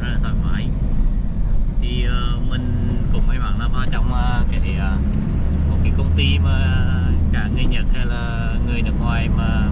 rất là thoải mái. Thì uh, mình cũng may mắn là vào trong uh, cái uh, một cái công ty mà cả người Nhật hay là người nước ngoài mà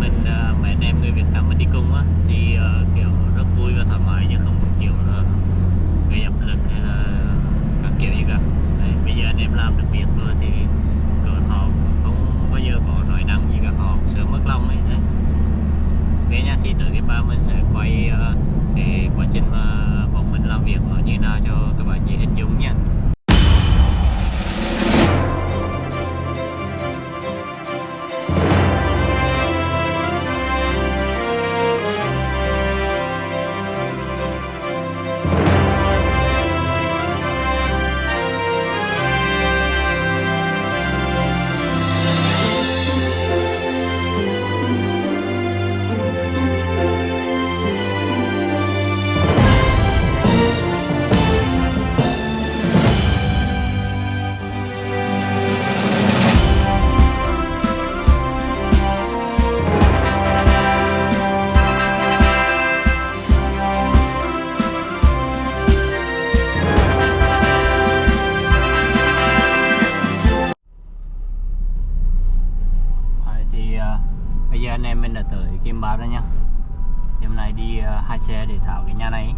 mình uh, mấy anh em người Việt Nam mình đi cùng á thì uh, kiểu rất vui và thoải mái chứ không một kiểu là gây áp lực hay là các kiểu gì cả. Đấy, bây giờ anh em làm được việc rồi thì cỡ họ cũng không bao giờ có nói năng gì cả họ sợ mất lòng ấy đấy. Ok nha thì tới cái ba mình sẽ quay uh, cái quá trình mà bọn mình làm việc nó như nào cho các bạn dễ hình dung nha. hôm nay đi ờ, hai xe để thảo cái nhà này.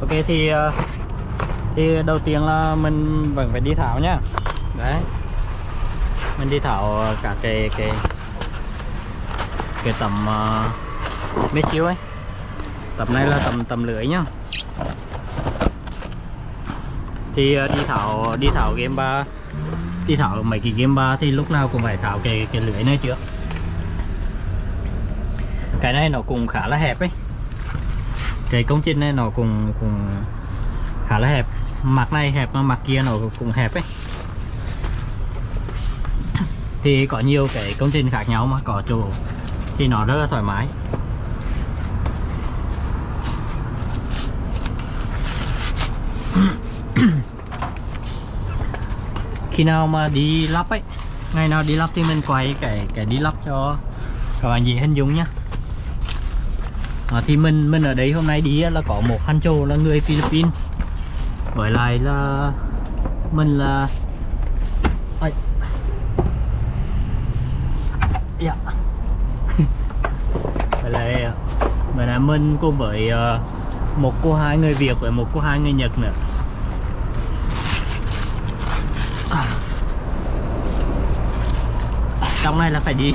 Ok thì ờ, thì đầu tiên là mình vẫn phải đi thảo nhá đấy. Mình đi thảo cả cái cái cái tầm uh, mét chiếu ấy. Tầm này là tầm tầm lưỡi nhá. Thì uh, đi thảo đi thảo game ba đi thảo mấy cái game ba thì lúc nào cũng phải thảo cái cái lưới này trước cái này nó cũng khá là hẹp ấy. Cái công trình này nó cũng cũng khá là hẹp. Mặt này hẹp mà mặt kia nó cũng hẹp ấy. Thì có nhiều cái công trình khác nhau mà có chỗ thì nó rất là thoải mái. Khi nào mà đi lắp ấy ngày nào đi lắp thì mình quay cái cái đi lắp cho các bạn dễ hình dung nhá à, thì mình mình ở đây hôm nay đi là có một Han Châu là người Philippines với lại là mình là Ây. Yeah. Dạ. với lại ờ, vậy là mình cùng với ờ, một cô hai người Việt với một cô hai người Nhật nữa trong này là phải đi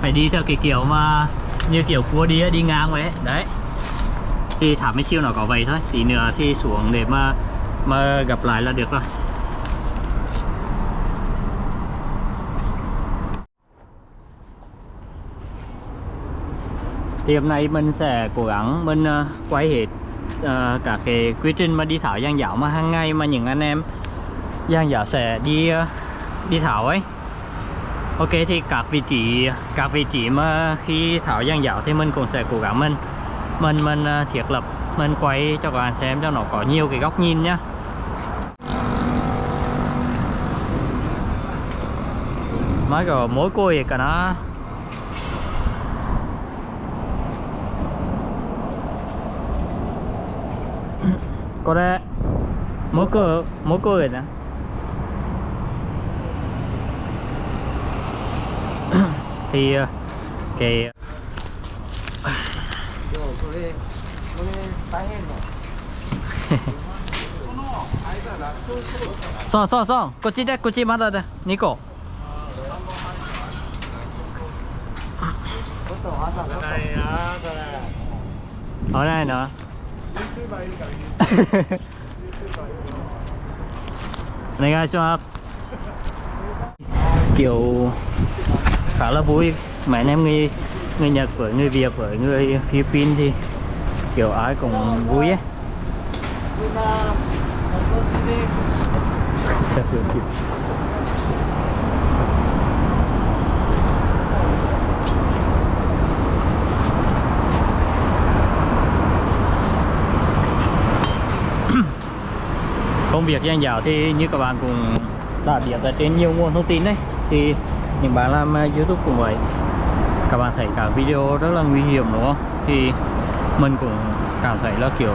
phải đi theo cái kiểu mà như kiểu cua đi đi ngang vậy ấy. đấy. Thì thả mấy siêu nó có vậy thôi. Tí nữa thì xuống để mà mà gặp lại là được rồi. Thì hôm nay mình sẽ cố gắng mình ờ, quay hết uh, cả cái quy trình mà đi thảo giang giáo mà hàng ngày mà những anh em giang giáo sẽ đi uh, đi thảo ấy. Ok, thì các vị trí các vị trí mà khi tháo giang giáo thì mình cũng sẽ cố gắng mình mình mình à, thiết lập, mình quay cho các bạn xem cho nó có nhiều cái góc nhìn nhá. Mới có mỗi cô cả nó. Có đấy. Mỗi cô mỗi cô rồi nè thì cái so so こっちでこっちまだだ。2個危ないな。お願いします。今日 khá là vui mấy anh em người người Nhật với người Việt với người Philippines thì kiểu ai cũng vui ấy Sẽ vừa kịp. công việc giang dạo thì như các bạn cũng đã biết ở trên nhiều nguồn thông tin đấy, thì những bạn làm à, youtube cũng vậy. Các bạn thấy cả video rất là nguy hiểm, đúng không? Thì mình cũng cảm thấy là, kiểu,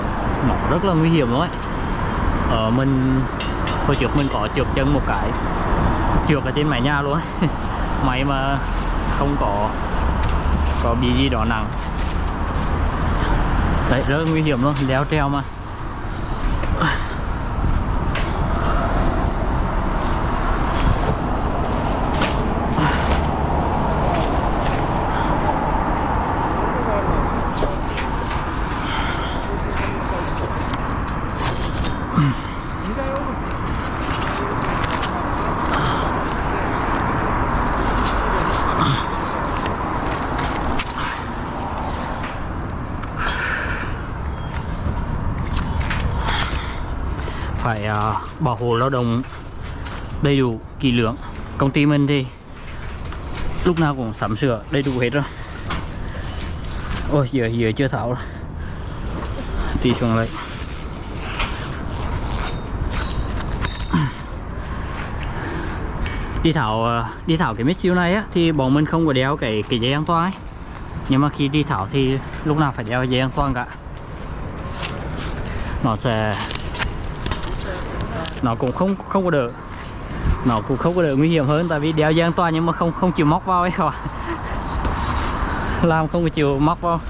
nó rất là nguy hiểm luôn ấy. Ờ, mình, hồi trước mình có trượt chân một cái, trượt ở trên mái nhà luôn ấy. Mà không có có bị gì đó nặng. Đấy, rất là nguy hiểm luôn leo treo mà. Phải uh, bảo hộ lao động đầy đủ kỹ lưỡng. Công ty mình thì lúc nào cũng sắm sửa đầy đủ hết rồi. Ôi giờ giờ chưa tháo rồi. Tí xuống lại đi thảo ờ, đi thảo cái mít siêu này á thì bọn mình không có đeo cái cái dây an toàn ấy. nhưng mà khi đi thảo thì lúc nào phải đeo dây an toàn cả. Nó sẽ nó cũng không không có đỡ. Nó cũng không có đỡ nguy hiểm hơn, tại vì đeo dây an toàn nhưng mà không không chịu móc vào ấy các bạn. Làm không có chịu móc vào.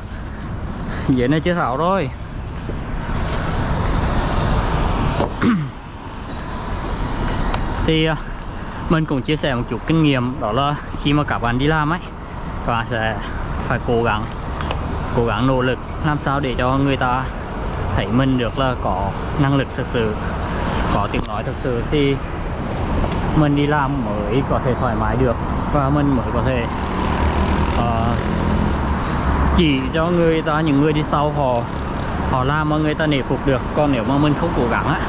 Vậy này chưa thảo rồi. Thì à, mình cũng chia sẻ một chút kinh nghiệm, đó là khi mà các bạn đi làm ấy, các bạn sẽ phải cố gắng cố gắng nỗ lực làm sao để cho người ta thấy mình được là có năng lực thực sự có tiếng nói thực sự thì mình đi làm mới có thể thoải mái được và mình mới có thể uh, chỉ cho người ta những người đi sau họ họ làm mà người ta nể phục được còn nếu mà mình không cố gắng á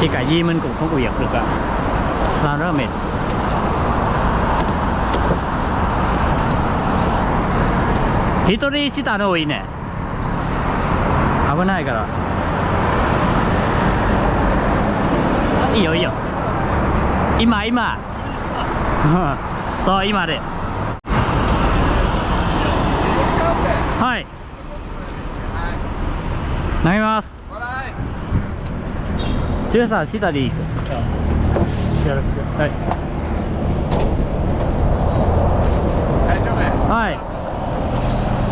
thì cái gì mình cũng không có việc được cả làm rất là mệt 一人下の多いね危ないから いいよいいよ今今そう今ではい投げます強さ下でいいはいはい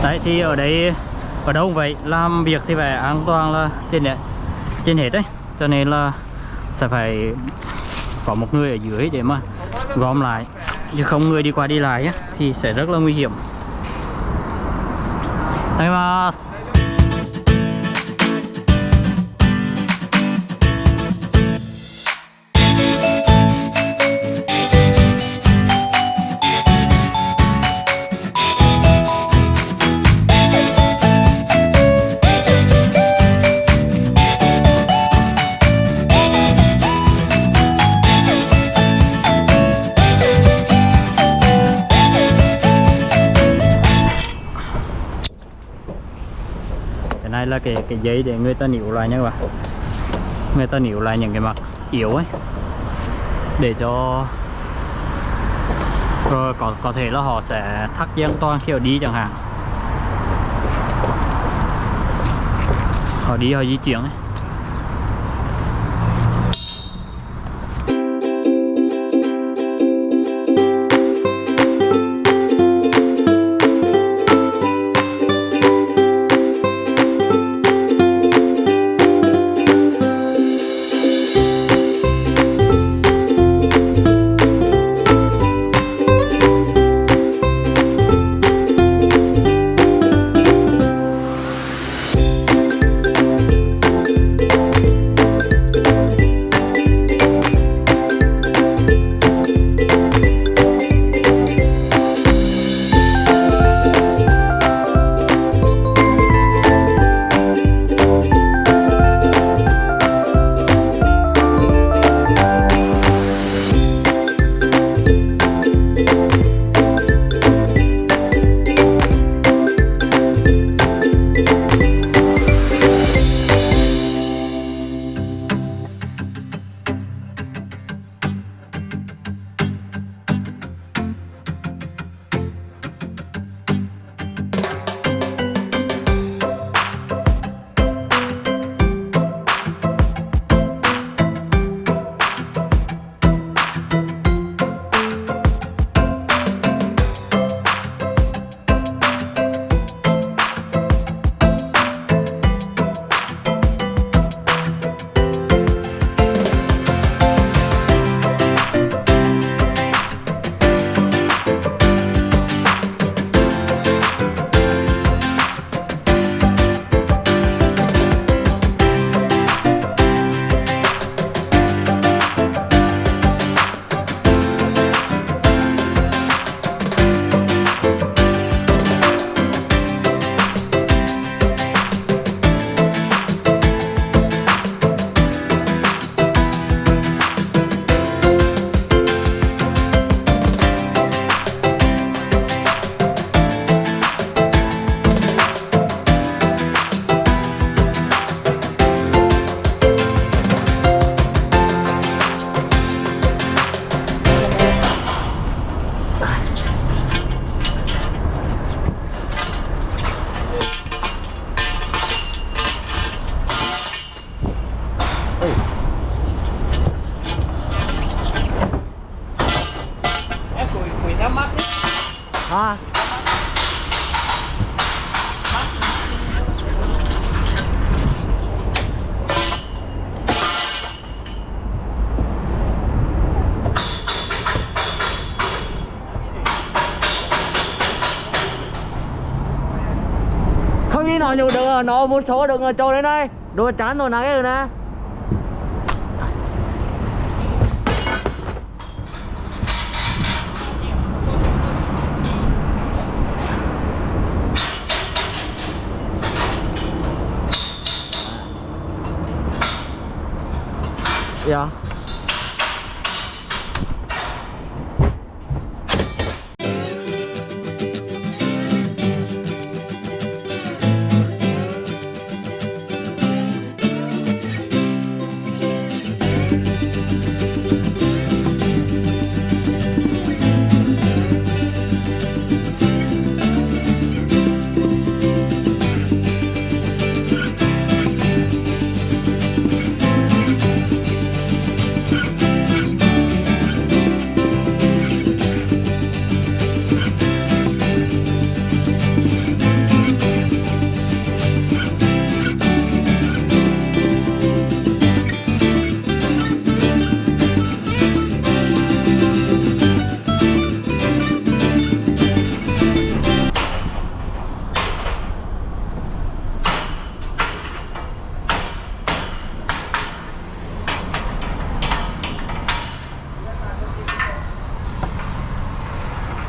đấy thì ở đây ở đâu cũng vậy làm việc thì phải an toàn là trên đấy trên hết đấy cho nên là sẽ phải có một người ở dưới để mà gom lại. Chứ không người đi qua đi lại thì sẽ rất là nguy hiểm. Đây mà là cái cái giấy để người ta níu lại nha các bạn. Người ta níu lại những cái mặt yếu ấy. Để cho rồi có có thể là họ sẽ thắt dây an toàn khi họ đi chẳng hạn. Họ đi, họ di chuyển ấy. Nó một số được ờ, trồi lên đây đồ chán rồi nãy rồi nè Yeah.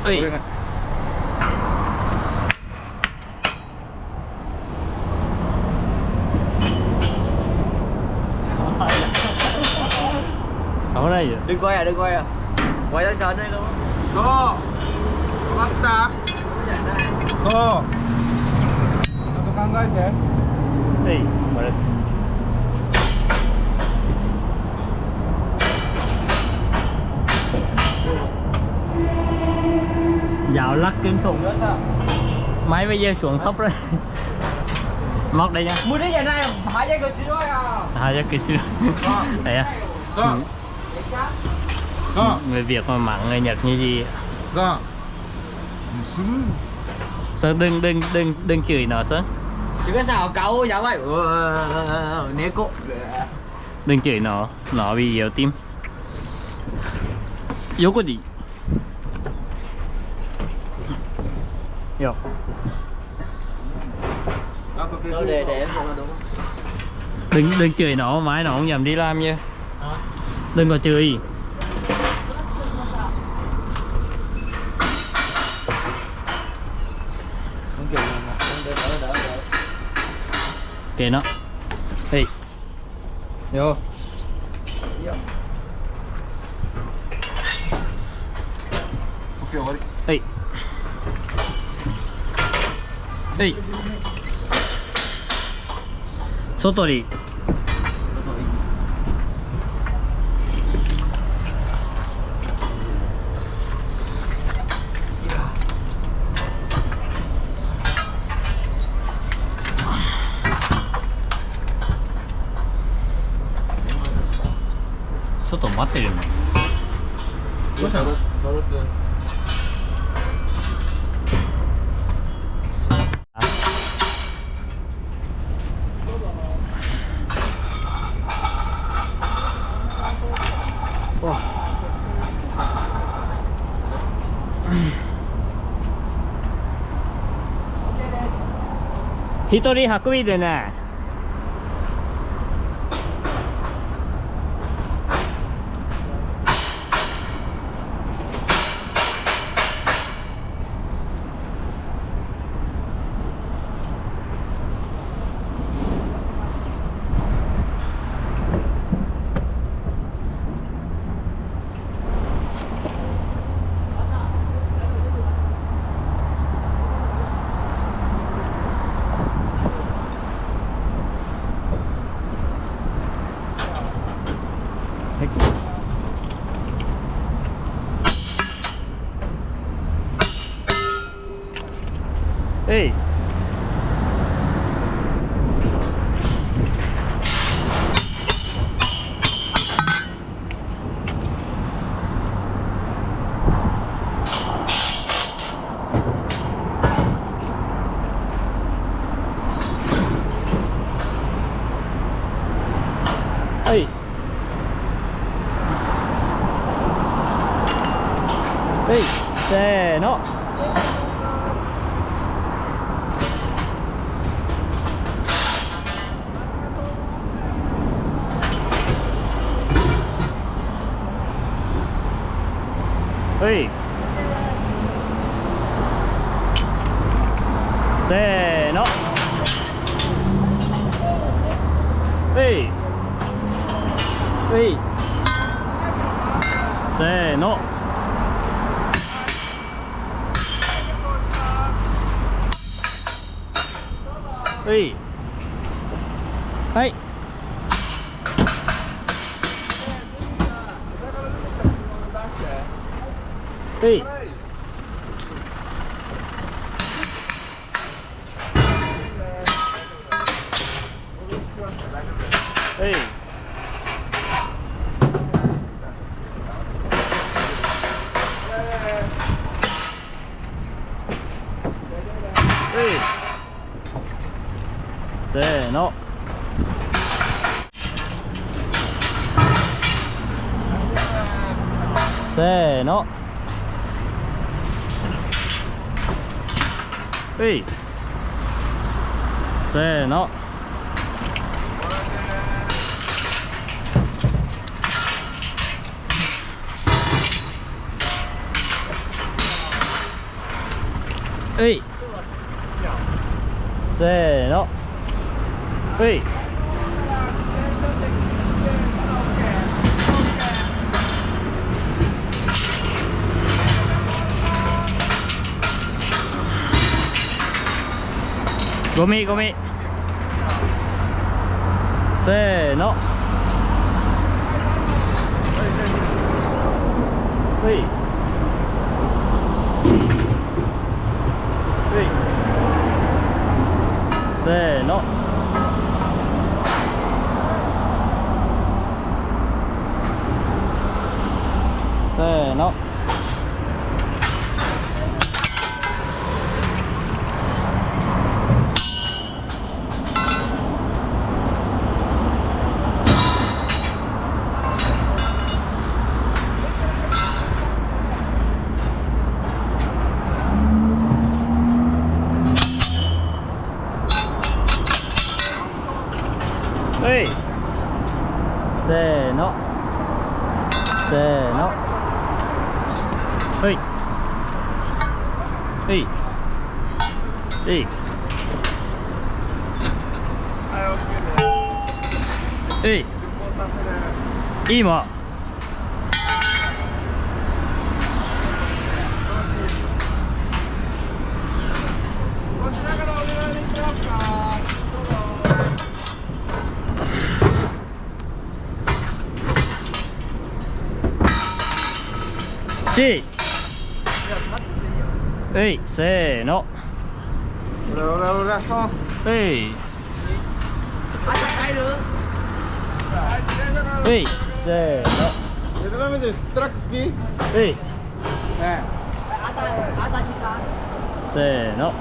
Ở đây vậy? đừng quay à đừng quay à. Quay lên trời đây luôn dạo lắc kiếm thùng. Máy bây giờ xuống thấp rồi móc đây nha. Mua đi giờ này hả giá kỳ rồi à? Hả giá kỳ rồi đấy à. Dạ. Ừ. Dạ. Người việt mà mặn người nhật như gì? Dạ. Ra sơn đừng đừng đừng đừng chửi nó sơn chứ cái sao? Cậu dạ vậy nếu cô. Đừng chửi nó. Nó bị yếu tim. Yếu có gì Dạ Đừng, đừng chửi nó, mãi nó không dám đi làm nha. Đừng có chửi. Kệ nó đi vô Ok, 終わり。ê. Ê. 外に外待ってるのどうしたの？一人100でね。Sí, no. ははい。せーの。はい。ゴミゴミ。せーの。はい。はいせーの。せーの。Hey. Hey. 今。G。はい、せーの。Hola, hola, hola, so. Hey. Hey. せーの。ベトナムです。トラック好き？はい。ね。あた、あた、せーの。